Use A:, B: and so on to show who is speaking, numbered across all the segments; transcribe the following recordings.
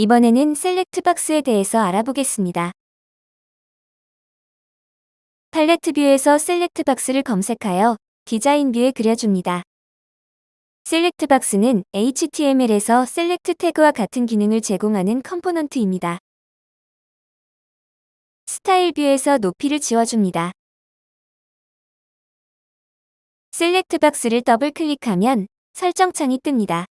A: 이번에는 select box에 대해서 알아보겠습니다. 팔레트 view에서 select box를 검색하여 디자인 view에 그려줍니다. select box는 HTML에서 select 태그와 같은 기능을 제공하는 component입니다. 스타일 view에서 높이를 지워줍니다. select box를 더블 클릭하면 설정 창이 뜹니다.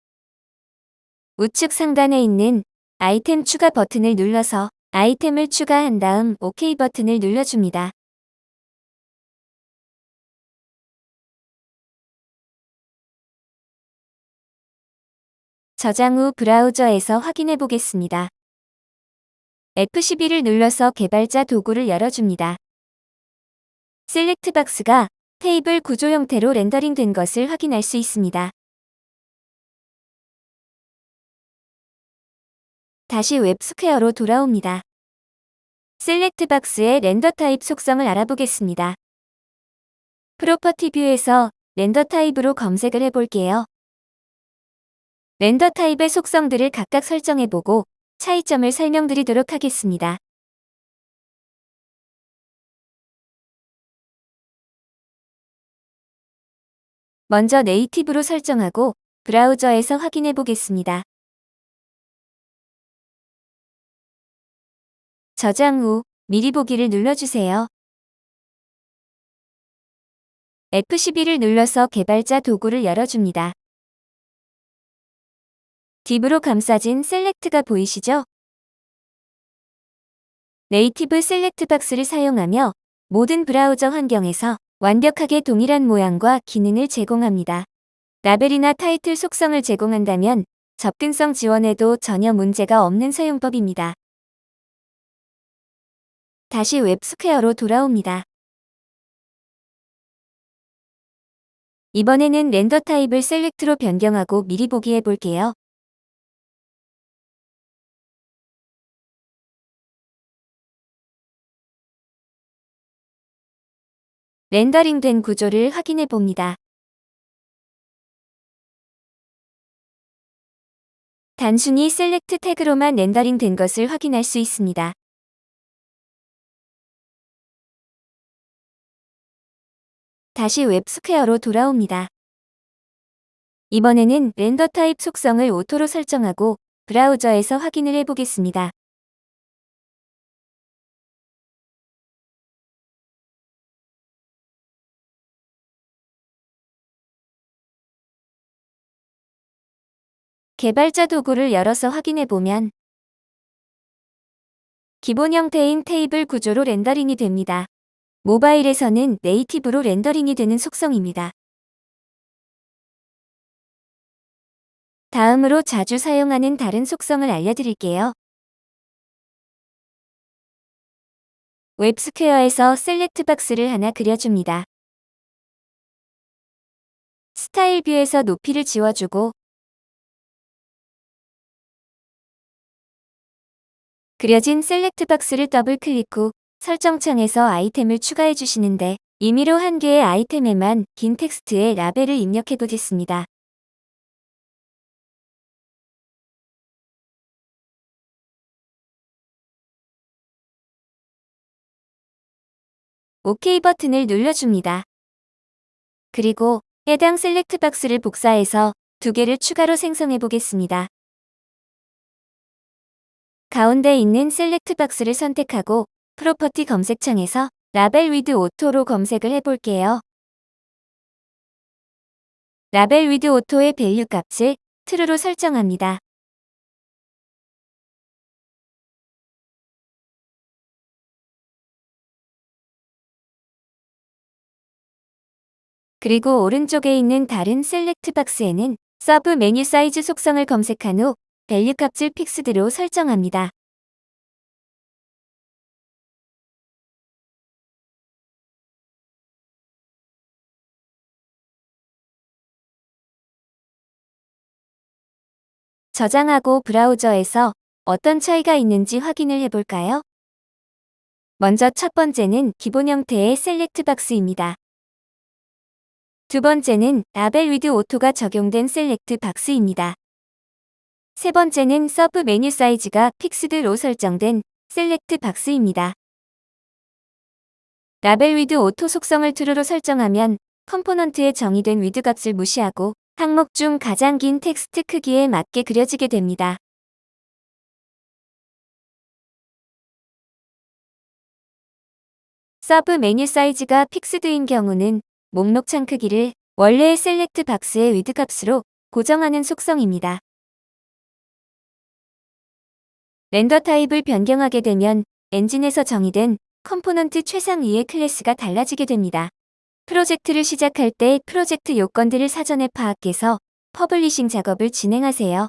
A: 우측 상단에 있는 아이템 추가 버튼을 눌러서 아이템을 추가한 다음 OK 버튼을 눌러줍니다. 저장 후 브라우저에서 확인해 보겠습니다. F12를 눌러서 개발자 도구를 열어줍니다. select box가 테이블 구조 형태로 렌더링 된 것을 확인할 수 있습니다. 다시 웹스퀘어로 돌아옵니다. select box의 render type 속성을 알아보겠습니다. property view에서 render type으로 검색을 해볼게요. render type의 속성들을 각각 설정해보고 차이점을 설명드리도록 하겠습니다. 먼저 native로 설정하고 브라우저에서 확인해 보겠습니다. 저장 후 미리 보기를 눌러주세요. F12를 눌러서 개발자 도구를 열어줍니다. div로 감싸진 select가 보이시죠? native select box를 사용하며 모든 브라우저 환경에서 완벽하게 동일한 모양과 기능을 제공합니다. 라벨이나 타이틀 속성을 제공한다면 접근성 지원에도 전혀 문제가 없는 사용법입니다. 다시 웹스퀘어로 돌아옵니다. 이번에는 render type을 select로 변경하고 미리 보기 해볼게요. 렌더링된 구조를 확인해 봅니다. 단순히 select 태그로만 렌더링 된 것을 확인할 수 있습니다. 다시 웹스퀘어로 돌아옵니다. 이번에는 render type 속성을 auto로 설정하고 브라우저에서 확인을 해보겠습니다. 개발자 도구를 열어서 확인해보면 기본 형태인 테이블 구조로 렌더링이 됩니다. 모바일에서는 native로 렌더링이 되는 속성입니다. 다음으로 자주 사용하는 다른 속성을 알려드릴게요. 웹스퀘어에서 select box를 하나 그려줍니다. 스타일 view에서 높이를 지워주고 그려진 select box를 더블 클릭 후 설정창에서 아이템을 추가해 주시는데 임의로 한 개의 아이템에만 긴 텍스트의 라벨을 입력해 보겠습니다. OK 버튼을 눌러줍니다. 그리고 해당 select box를 복사해서 두 개를 추가로 생성해 보겠습니다. 가운데 있는 select box를 선택하고 property 검색창에서 label width auto로 검색을 해볼게요. label width auto의 value 값을 true로 설정합니다. 그리고 오른쪽에 있는 다른 select box에는 submenu size 속성을 검색한 후 value 값을 fixed로 설정합니다. 저장하고 브라우저에서 어떤 차이가 있는지 확인을 해볼까요? 먼저 첫 번째는 기본 형태의 select box입니다. 두 번째는 label width auto가 적용된 select box입니다. 세 번째는 submenu size가 fixed로 설정된 select box입니다. label width auto 속성을 true로 설정하면 component에 정의된 width 값을 무시하고 항목 중 가장 긴 텍스트 크기에 맞게 그려지게 됩니다. submenu size가 fixed인 경우는 목록 창 크기를 원래의 select box의 width 값으로 고정하는 속성입니다. render type을 변경하게 되면 엔진에서 정의된 component 최상위의 클래스가 달라지게 됩니다. 프로젝트를 시작할 때 프로젝트 요건들을 사전에 파악해서 publishing 작업을 진행하세요.